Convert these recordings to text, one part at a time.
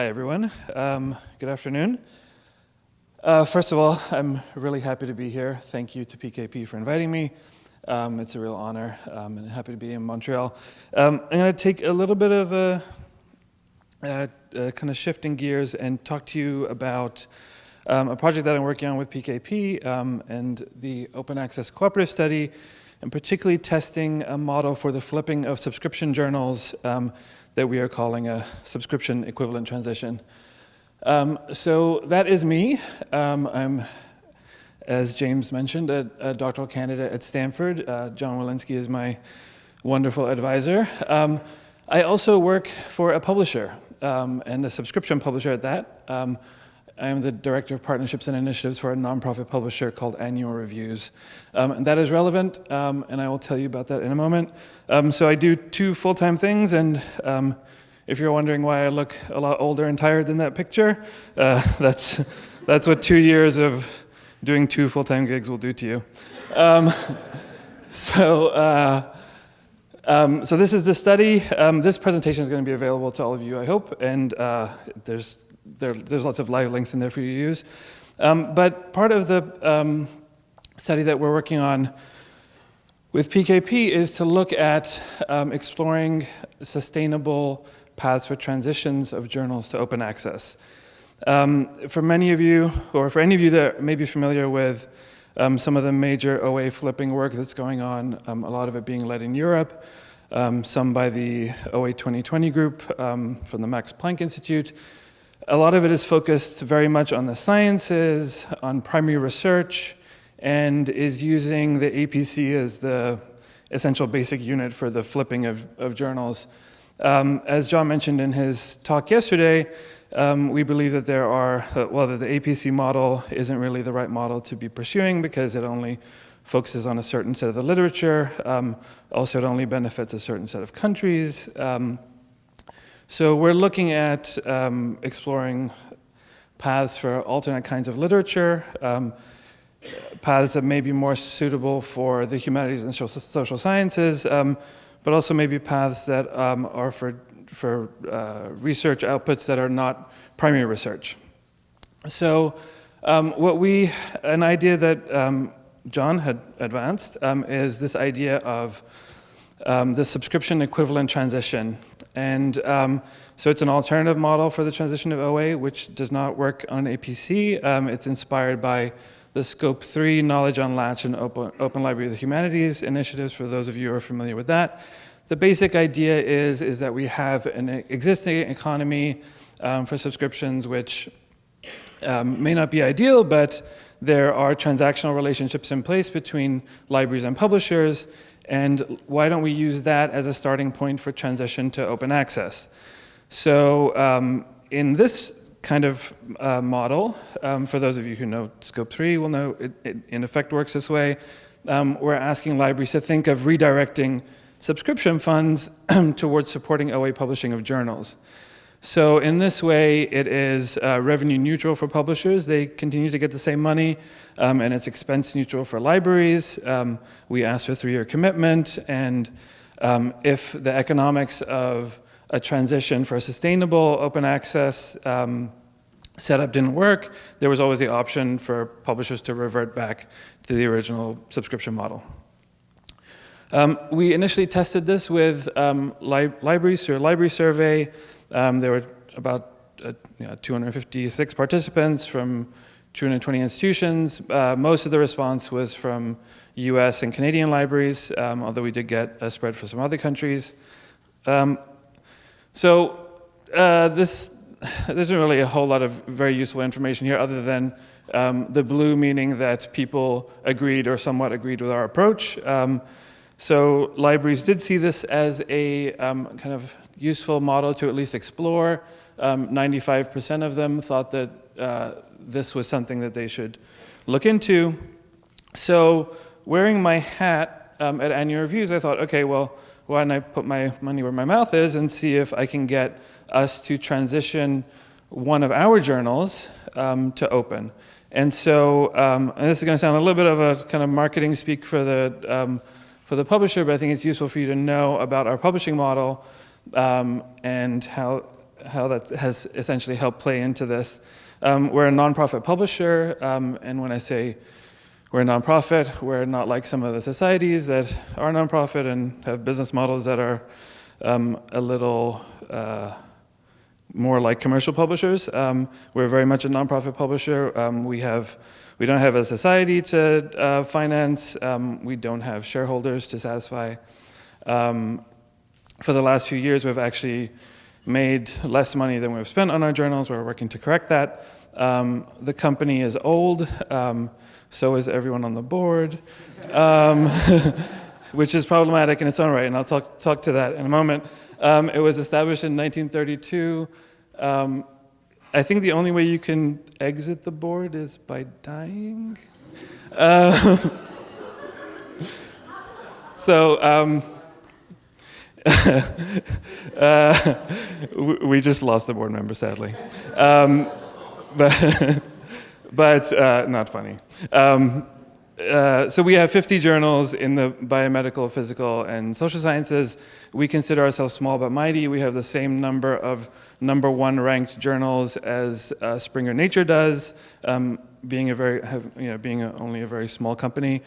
Hi, everyone. Um, good afternoon. Uh, first of all, I'm really happy to be here. Thank you to PKP for inviting me. Um, it's a real honor, um, and happy to be in Montreal. Um, I'm going to take a little bit of a, a, a, kind of shifting gears and talk to you about um, a project that I'm working on with PKP um, and the Open Access Cooperative Study, and particularly testing a model for the flipping of subscription journals that we are calling a subscription equivalent transition. Um, so that is me. Um, I'm, as James mentioned, a, a, doctoral candidate at Stanford. Uh, John Willinsky is my wonderful advisor. Um, I also work for a publisher um, and a subscription publisher at that. I am the Director of Partnerships and Initiatives for a nonprofit publisher called Annual Reviews. Um, and that is relevant, um, and I will tell you about that in a moment. Um, so I do two full-time things, and um, if you're wondering why I look a lot older and tired than that picture, uh, that's, that's what two years of doing two full-time gigs will do to you. Um, so, uh, um, so this is the study. this presentation is going to be available to all of you, I hope, and uh, there's there, there's lots of live links in there for you to use. Um, but part of the um, study that we're working on with PKP is to look at um, exploring sustainable paths for transitions of journals to open access. Um, for many of you, or for any of you that may be familiar with um, some of the major OA flipping work that's going on, um, a lot of it being led in Europe, some by the OA 2020 group from the Max Planck Institute, a lot of it is focused very much on the sciences, on primary research, and is using the APC as the essential basic unit for the flipping of, of journals. Um, as John mentioned in his talk yesterday, um, we believe that there are, uh, well, that the APC model isn't really the right model to be pursuing because it only focuses on a certain set of the literature. Um, also, it only benefits a certain set of countries. Um, so we're looking at um, exploring paths for alternate kinds of literature, um, paths that may be more suitable for the humanities and social sciences, um, but also maybe paths that um, are for, for uh, research outputs that are not primary research. So um, what we, an idea that um, John had advanced is this idea of the subscription equivalent transition and um, so it's an alternative model for the transition of OA, which does not work on APC. Um, it's inspired by the SCOAP3 Knowledge Unlatched and Open, Open Library of the Humanities initiatives, for those of you who are familiar with that. The basic idea is, is that we have an existing economy um, for subscriptions, which um, may not be ideal, but there are transactional relationships in place between libraries and publishers, and why don't we use that as a starting point for transition to open access? So um, in this kind of uh, model, um, for those of you who know SCOAP3 will know it, it in effect works this way, um, we're asking libraries to think of redirecting subscription funds towards supporting OA publishing of journals. So in this way, it is uh, revenue neutral for publishers. They continue to get the same money, um, and it's expense neutral for libraries. Um, we ask for three-year commitment, and um, if the economics of a transition for a sustainable open access um, setup didn't work, there was always the option for publishers to revert back to the original subscription model. Um, we initially tested this with um, li libraries through a library survey. Um, there were about uh, you know, 256 participants from 220 institutions. Uh, most of the response was from US and Canadian libraries, um, although we did get a spread for some other countries. Um, so uh, this, there isn't really a whole lot of very useful information here other than um, the blue meaning that people agreed or somewhat agreed with our approach. So libraries did see this as a um, kind of useful model to at least explore. 95% um, of them thought that uh, this was something that they should look into. So wearing my hat um, at annual reviews, I thought, okay, well, why don't I put my money where my mouth is and see if I can get us to transition one of our journals um, to open. And so, um, and this is going to sound a little bit of a kind of marketing speak for the um, for the publisher, but I think it's useful for you to know about our publishing model um, and how how that has essentially helped play into this. Um, we're a nonprofit publisher, um, and when I say we're a nonprofit, we're not like some of the societies that are nonprofit and have business models that are um, a little uh, more like commercial publishers. Um, we're very much a nonprofit publisher. Um, we have, we don't have a society to uh, finance. Um, we don't have shareholders to satisfy. Um, for the last few years, we've actually made less money than we've spent on our journals. We're working to correct that. Um, the company is old, um, so is everyone on the board, um, which is problematic in its own right, and I'll talk, talk to that in a moment. Um, it was established in 1932. I think the only way you can exit the board is by dying. Uh, so, um, uh, we just lost a board member, sadly. Um, but but uh, not funny. Um, uh, so we have 50 journals in the biomedical, physical, and social sciences. We consider ourselves small but mighty. We have the same number of number one ranked journals as uh, Springer Nature does, um, being a very, have, you know, being a, only a very small company.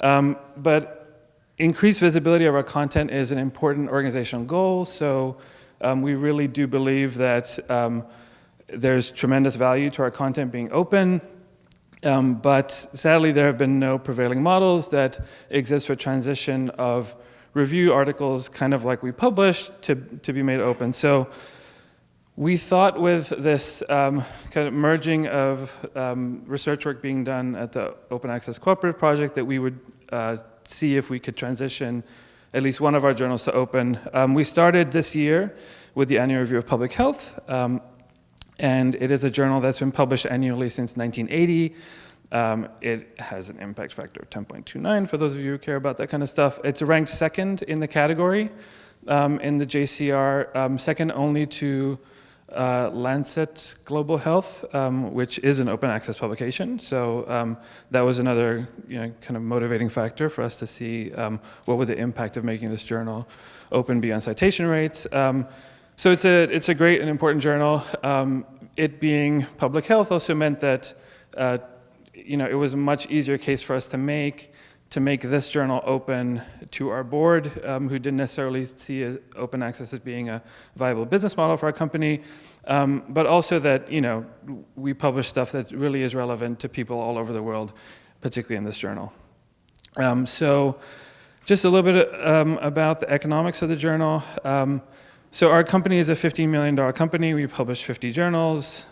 Um, but increased visibility of our content is an important organizational goal. So um, we really do believe that um, there's tremendous value to our content being open. Um, but sadly, there have been no prevailing models that exist for transition of review articles, kind of like we published, to, to be made open. So we thought with this um, kind of merging of um, research work being done at the Open Access Cooperative Project that we would uh, see if we could transition at least one of our journals to open. Um, we started this year with the Annual Review of Public Health, um, and it is a journal that's been published annually since 1980. Um, it has an impact factor of 10.29 for those of you who care about that kind of stuff. It's ranked second in the category um, in the JCR, um, second only to uh, Lancet Global Health, um, which is an open access publication. So um, that was another you know, kind of motivating factor for us to see um, what would the impact of making this journal open beyond citation rates. Um, so it's a, it's a great and important journal. Um, it being public health also meant that uh, you know, it was a much easier case for us to make to make this journal open to our board, um, who didn't necessarily see open access as being a viable business model for our company, um, but also that you know we publish stuff that really is relevant to people all over the world, particularly in this journal. Um, so, just a little bit um, about the economics of the journal. So our company is a $15 million company. We publish 50 journals,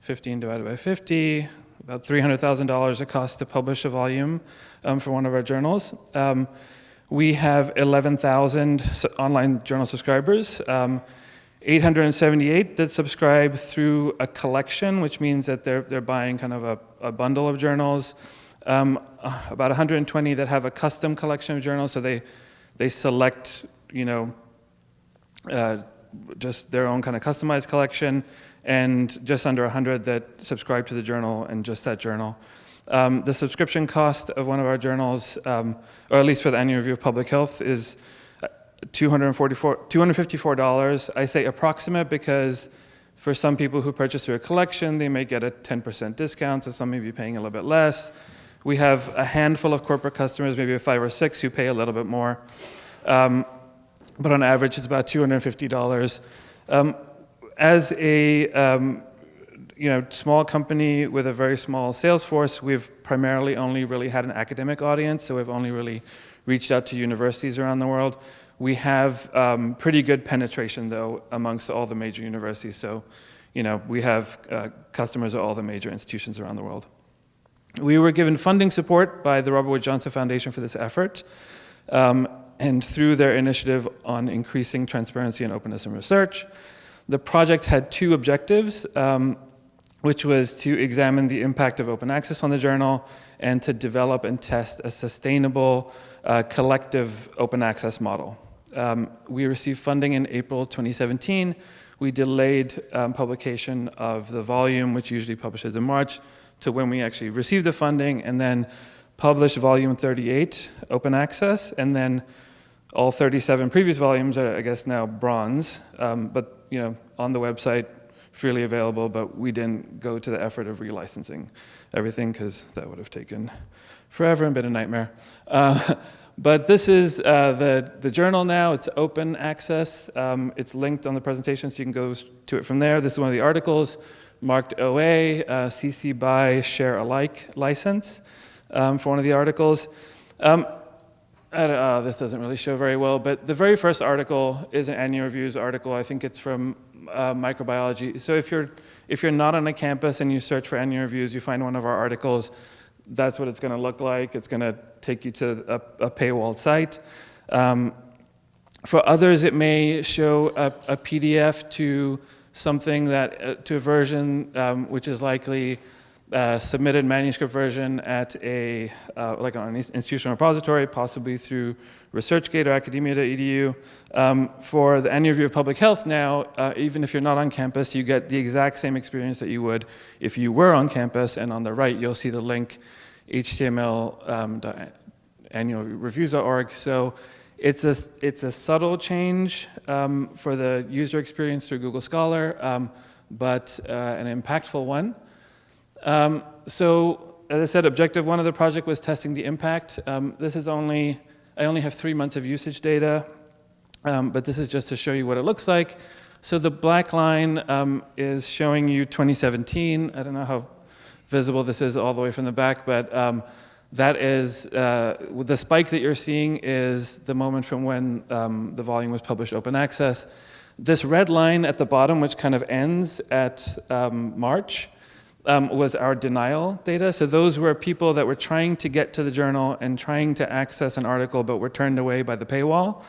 15 divided by 50, about $300,000 it costs to publish a volume um, for one of our journals. Um, we have 11,000 online journal subscribers, um, 878 that subscribe through a collection, which means that they're, they're buying kind of a, a bundle of journals. Um, about 120 that have a custom collection of journals, so they, they select, you know, uh, just their own kind of customized collection and just under 100 that subscribe to the journal and just that journal. Um, the subscription cost of one of our journals, um, or at least for the annual review of public health, is uh, $254. I say approximate because for some people who purchase through a collection, they may get a 10% discount, so some may be paying a little bit less. We have a handful of corporate customers, maybe five or six, who pay a little bit more. Um, but on average, it's about $250. Um, as a um, you know, small company with a very small sales force, we've primarily only really had an academic audience, so we've only really reached out to universities around the world. We have um, pretty good penetration, though, amongst all the major universities. So, you know, we have uh, customers at all the major institutions around the world. We were given funding support by the Robert Wood Johnson Foundation for this effort. Um, and through their initiative on increasing transparency and openness in research. The project had two objectives, um, which was to examine the impact of open access on the journal and to develop and test a sustainable uh, collective open access model. Um, we received funding in April 2017. We delayed um, publication of the volume, which usually publishes in March, to when we actually received the funding, and then published volume 38, open access, and then all 37 previous volumes are, I guess, now bronze, um, but you know, on the website, freely available, but we didn't go to the effort of relicensing everything because that would have taken forever and been a nightmare. Uh, but this is uh, the, the journal now. It's open access. Um, it's linked on the presentation, so you can go to it from there. This is one of the articles marked OA, uh, CC BY share alike license um, for one of the articles. Um, uh, this doesn't really show very well, but the very first article is an annual reviews article. I think it's from uh, microbiology. So if you're, if you're not on a campus and you search for annual reviews, you find one of our articles, that's what it's going to look like. It's going to take you to a, a paywall site. Um, for others, it may show a, a PDF to something that, uh, to a version um, which is likely uh, submitted manuscript version at a, uh, like an institutional repository, possibly through ResearchGate or academia.edu. Um, for the annual review of public health now, uh, even if you're not on campus, you get the exact same experience that you would if you were on campus, and on the right, you'll see the link, html um, annualreviews.org. So it's a, it's a subtle change um, for the user experience through Google Scholar, um, but uh, an impactful one. Um, so as I said, objective one of the project was testing the impact. Um, this is only, I only have three months of usage data, um, but this is just to show you what it looks like. So the black line um, is showing you 2017. I don't know how visible this is all the way from the back, but um, that is, uh, the spike that you're seeing is the moment from when um, the volume was published open access. This red line at the bottom, which kind of ends at March, um, was our denial data. So those were people that were trying to get to the journal and trying to access an article, but were turned away by the paywall.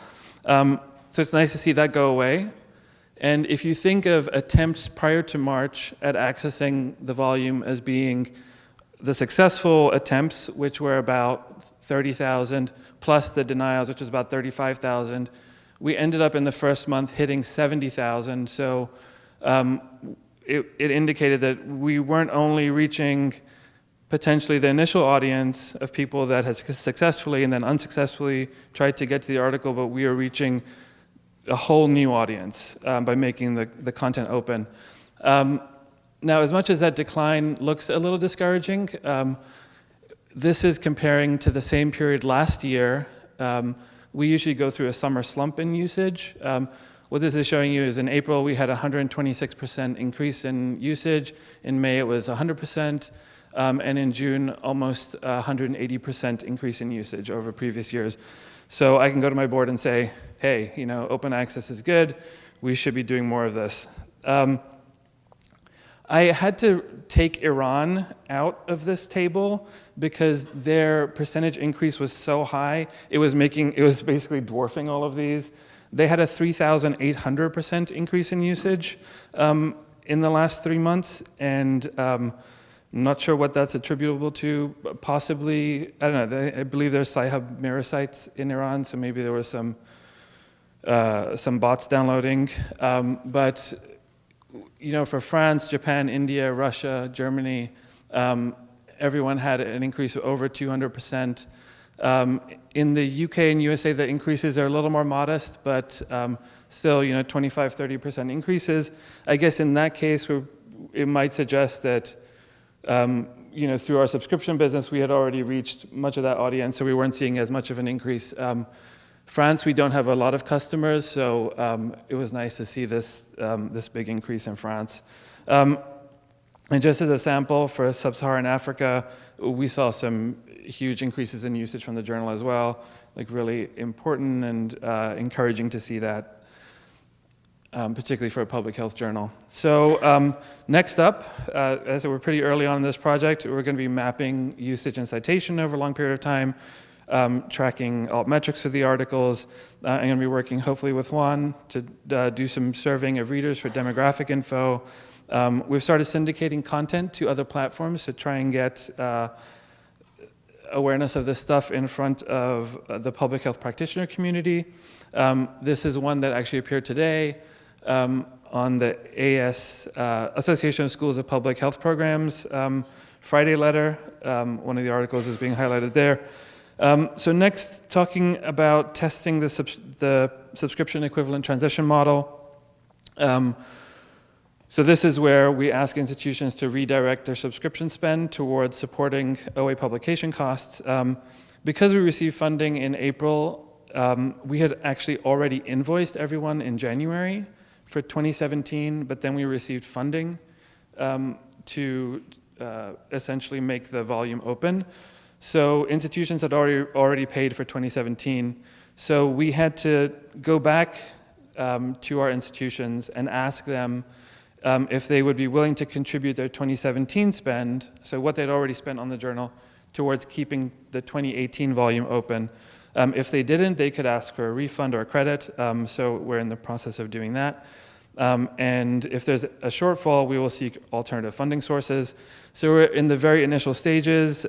Um, so it's nice to see that go away. And if you think of attempts prior to March at accessing the volume as being the successful attempts, which were about 30,000, plus the denials, which was about 35,000, we ended up in the first month hitting 70,000. So um, it, it indicated that we weren't only reaching potentially the initial audience of people that had successfully and then unsuccessfully tried to get to the article, but we are reaching a whole new audience um, by making the, the content open. Um, now, as much as that decline looks a little discouraging, um, this is comparing to the same period last year. Um, we usually go through a summer slump in usage. What this is showing you is in April, we had a 126% increase in usage. In May, it was 100%. Um, and in June, almost 180% increase in usage over previous years. So I can go to my board and say, hey, you know, open access is good. We should be doing more of this. Um, I had to take Iran out of this table because their percentage increase was so high, it was making, it was basically dwarfing all of these. They had a 3,800% increase in usage um, in the last three months, and um, not sure what that's attributable to. Possibly, I don't know, they, I believe there's Sci-Hub mirror sites in Iran, so maybe there was some, uh, some bots downloading. Um, but, you know, for France, Japan, India, Russia, Germany, um, everyone had an increase of over 200%. Um, in the UK and USA, the increases are a little more modest, but um, still, you know, 25, 30% increases. I guess in that case, it might suggest that, um, you know, through our subscription business, we had already reached much of that audience, so we weren't seeing as much of an increase. Um, France, we don't have a lot of customers, so um, it was nice to see this, um, this big increase in France. and just as a sample for sub-Saharan Africa, we saw some huge increases in usage from the journal as well, like really important and uh, encouraging to see that, um, particularly for a public health journal. So um, next up, uh, as we're pretty early on in this project, we're going to be mapping usage and citation over a long period of time, um, tracking alt metrics of the articles. Uh, I'm going to be working hopefully with Juan to uh, do some surveying of readers for demographic info. Um, we've started syndicating content to other platforms to try and get uh, awareness of this stuff in front of uh, the public health practitioner community. Um, this is one that actually appeared today um, on the AS, uh, Association of Schools of Public Health Programs um, Friday letter. Um, one of the articles is being highlighted there. Um, so next, talking about testing the, the subscription equivalent transition model. Um, so this is where we ask institutions to redirect their subscription spend towards supporting OA publication costs. Um, because we received funding in April, um, we had actually already invoiced everyone in January for 2017, but then we received funding um, to uh, essentially make the volume open. So institutions had already, already paid for 2017. So we had to go back um, to our institutions and ask them um, if they would be willing to contribute their 2017 spend, so what they'd already spent on the journal, towards keeping the 2018 volume open. Um, if they didn't, they could ask for a refund or a credit, um, so we're in the process of doing that. Um, and if there's a shortfall, we will seek alternative funding sources. So we're in the very initial stages.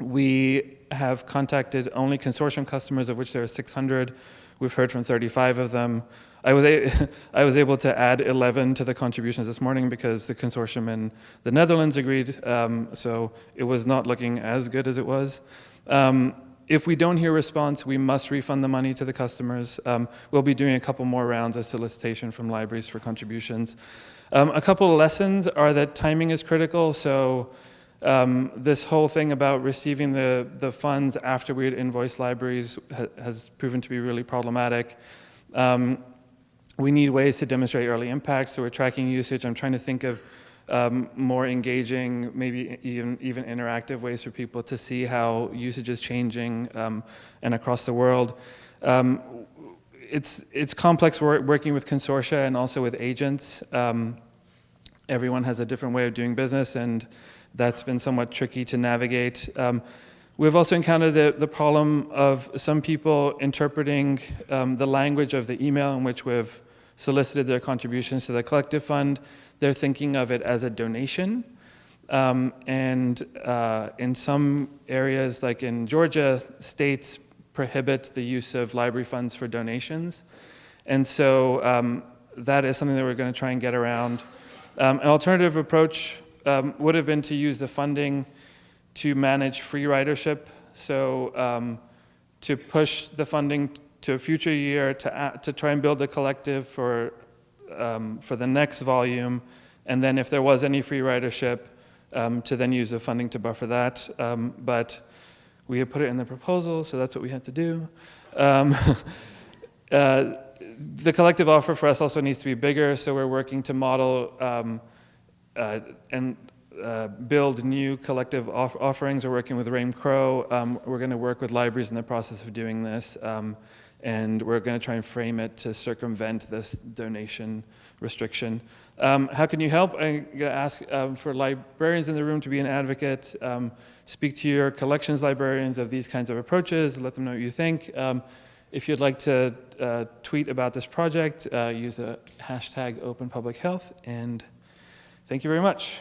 We have contacted only consortium customers, of which there are 600. We've heard from 35 of them. I was, I was able to add 11 to the contributions this morning because the consortium in the Netherlands agreed, um, so it was not looking as good as it was. Um, if we don't hear response, we must refund the money to the customers. Um, we'll be doing a couple more rounds of solicitation from libraries for contributions. Um, a couple lessons are that timing is critical, so um, this whole thing about receiving the, the funds after we had invoiced libraries ha has proven to be really problematic. Um, we need ways to demonstrate early impact, so we're tracking usage. I'm trying to think of um, more engaging, maybe even, even interactive ways for people to see how usage is changing um, and across the world. Um, it's, it's complex work, working with consortia and also with agents. Um, everyone has a different way of doing business and that's been somewhat tricky to navigate. Um, we've also encountered the, the problem of some people interpreting um, the language of the email in which we've solicited their contributions to the collective fund. They're thinking of it as a donation. Um, and uh, in some areas, like in Georgia, states prohibit the use of library funds for donations. And so um, that is something that we're going to try and get around. Um, an alternative approach um, would have been to use the funding to manage free ridership. So um, to push the funding to a future year to, to try and build a collective for, um, for the next volume. And then if there was any free ridership, um, to then use the funding to buffer that. Um, but we had put it in the proposal, so that's what we had to do. Um, uh, the collective offer for us also needs to be bigger, so we're working to model and uh, build new collective off offerings. We're working with Raym Crow. Um, we're going to work with libraries in the process of doing this. Um, and we're going to try and frame it to circumvent this donation restriction. Um, how can you help? I'm going to ask um, for librarians in the room to be an advocate. Um, speak to your collections librarians of these kinds of approaches. Let them know what you think. Um, if you'd like to uh, tweet about this project, uh, use the hashtag Open Public Health. And thank you very much.